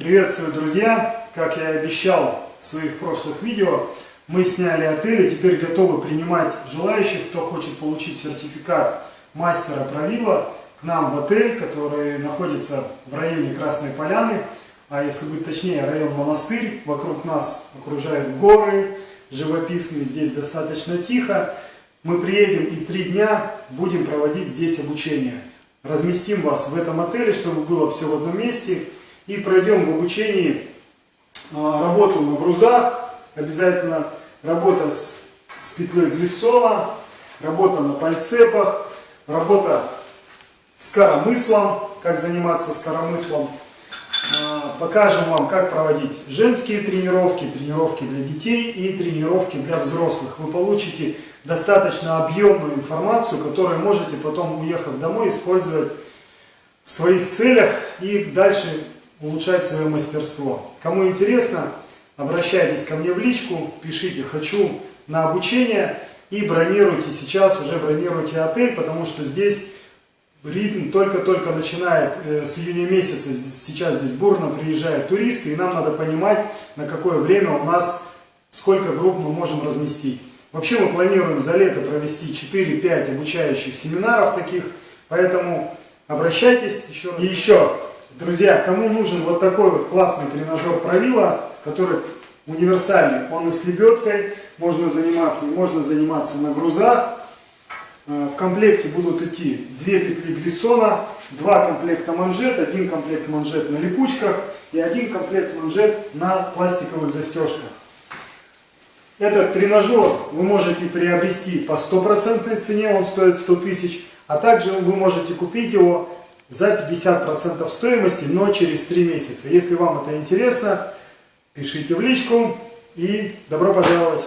Приветствую, друзья! Как я и обещал в своих прошлых видео, мы сняли отель и теперь готовы принимать желающих, кто хочет получить сертификат мастера правила к нам в отель, который находится в районе Красной Поляны, а если быть точнее, район Монастырь. Вокруг нас окружают горы живописные, здесь достаточно тихо. Мы приедем и три дня будем проводить здесь обучение. Разместим вас в этом отеле, чтобы было все в одном месте. И пройдем в обучении а, работу на грузах, обязательно работа с, с петлей Глиссова, работа на пальцепах, работа с коромыслом, как заниматься с коромыслом. А, покажем вам, как проводить женские тренировки, тренировки для детей и тренировки для взрослых. Вы получите достаточно объемную информацию, которую можете потом, уехав домой, использовать в своих целях и дальше улучшать свое мастерство. Кому интересно, обращайтесь ко мне в личку, пишите «хочу на обучение» и бронируйте сейчас, уже бронируйте отель, потому что здесь ритм только-только начинает э, с июня месяца, сейчас здесь бурно приезжают туристы, и нам надо понимать, на какое время у нас, сколько групп мы можем разместить. Вообще мы планируем за лето провести 4-5 обучающих семинаров таких, поэтому обращайтесь еще раз. И еще, друзья, кому нужен вот такой вот классный тренажер правила, который универсальный, он и с лебедкой, можно заниматься, можно заниматься на грузах, Э, в комплекте будут идти две петли глиссона, два комплекта манжет, один комплект манжет на липучках и один комплект манжет на пластиковых застежках. Этот тренажер вы можете приобрести по стопроцентной цене, он стоит 100 тысяч, а также вы можете купить его за 50% стоимости, но через 3 месяца. Если вам это интересно, пишите в личку и добро пожаловать!